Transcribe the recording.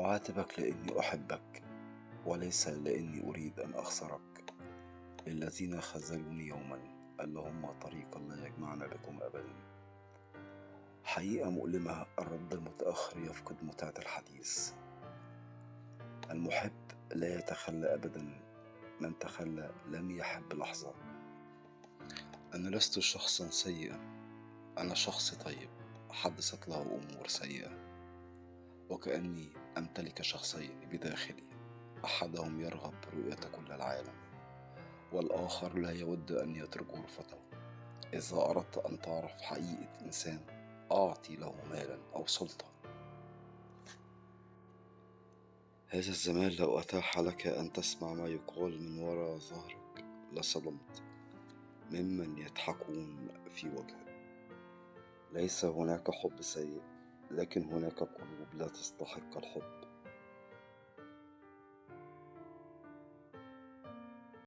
أعاتبك لأني أحبك وليس لأني أريد أن أخسرك. للذين خذلوني يوما اللهم طريقا لا يجمعنا بكم أبدا. حقيقة مؤلمة الرد المتأخر يفقد متعة الحديث. المحب لا يتخلى أبدا من تخلى لم يحب لحظة. أنا لست شخصا سيئا أنا شخص طيب حدثت له أمور سيئة. وكأني أمتلك شخصين بداخلي. أحدهم يرغب برؤية كل العالم والآخر لا يود أن يترك غرفته. إذا أردت أن تعرف حقيقة إنسان أعطي له مالا أو سلطة هذا الزمان لو أتاح لك أن تسمع ما يقال من وراء ظهرك لصدمت. ممن يضحكون في وجهك. ليس هناك حب سيء. لكن هناك قلوب لا تستحق الحب.